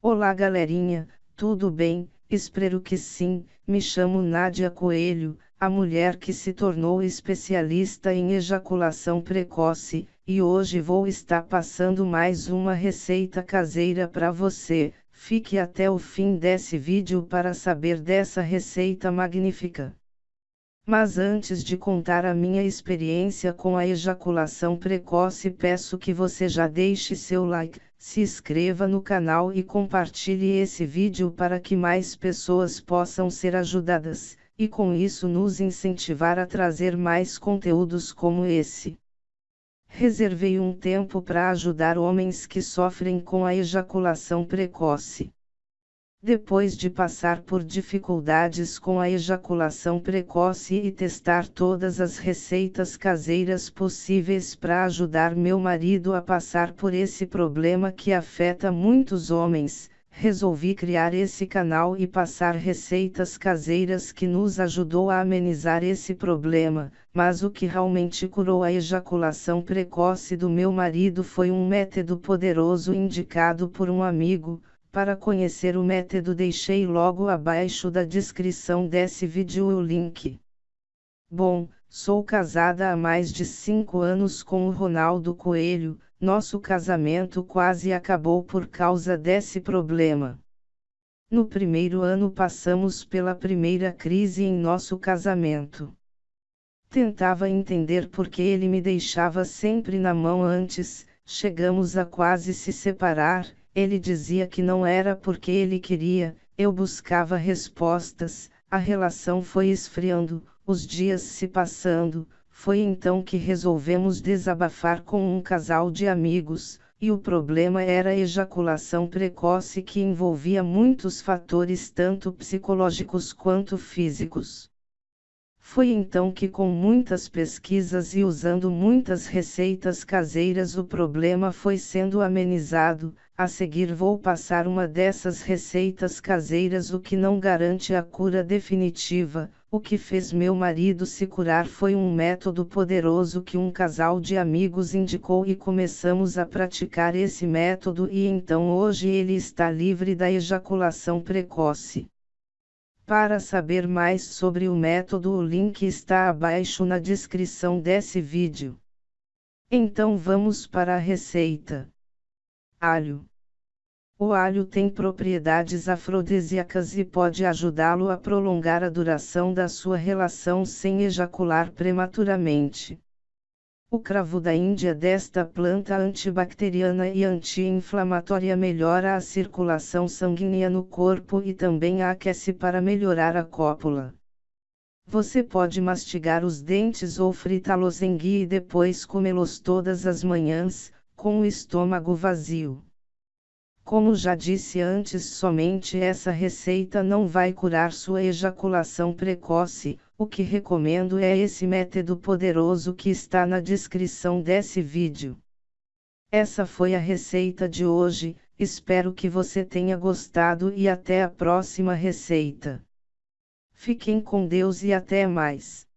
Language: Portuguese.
Olá galerinha, tudo bem? Espero que sim. Me chamo Nádia Coelho, a mulher que se tornou especialista em ejaculação precoce, e hoje vou estar passando mais uma receita caseira para você. Fique até o fim desse vídeo para saber dessa receita magnífica. Mas antes de contar a minha experiência com a ejaculação precoce, peço que você já deixe seu like, se inscreva no canal e compartilhe esse vídeo para que mais pessoas possam ser ajudadas, e com isso nos incentivar a trazer mais conteúdos como esse. Reservei um tempo para ajudar homens que sofrem com a ejaculação precoce. Depois de passar por dificuldades com a ejaculação precoce e testar todas as receitas caseiras possíveis para ajudar meu marido a passar por esse problema que afeta muitos homens, resolvi criar esse canal e passar receitas caseiras que nos ajudou a amenizar esse problema, mas o que realmente curou a ejaculação precoce do meu marido foi um método poderoso indicado por um amigo, para conhecer o método deixei logo abaixo da descrição desse vídeo o link. Bom, sou casada há mais de 5 anos com o Ronaldo Coelho, nosso casamento quase acabou por causa desse problema. No primeiro ano passamos pela primeira crise em nosso casamento. Tentava entender por que ele me deixava sempre na mão antes, chegamos a quase se separar, ele dizia que não era porque ele queria, eu buscava respostas, a relação foi esfriando, os dias se passando, foi então que resolvemos desabafar com um casal de amigos, e o problema era a ejaculação precoce que envolvia muitos fatores tanto psicológicos quanto físicos. Foi então que, com muitas pesquisas e usando muitas receitas caseiras, o problema foi sendo amenizado. A seguir, vou passar uma dessas receitas caseiras, o que não garante a cura definitiva. O que fez meu marido se curar foi um método poderoso que um casal de amigos indicou e começamos a praticar esse método, e então hoje ele está livre da ejaculação precoce. Para saber mais sobre o método o link está abaixo na descrição desse vídeo. Então vamos para a receita. Alho. O alho tem propriedades afrodisíacas e pode ajudá-lo a prolongar a duração da sua relação sem ejacular prematuramente. O cravo da Índia desta planta antibacteriana e anti-inflamatória melhora a circulação sanguínea no corpo e também a aquece para melhorar a cópula. Você pode mastigar os dentes ou fritá-los em ghee e depois comê-los todas as manhãs, com o estômago vazio. Como já disse antes, somente essa receita não vai curar sua ejaculação precoce, o que recomendo é esse método poderoso que está na descrição desse vídeo. Essa foi a receita de hoje, espero que você tenha gostado e até a próxima receita. Fiquem com Deus e até mais.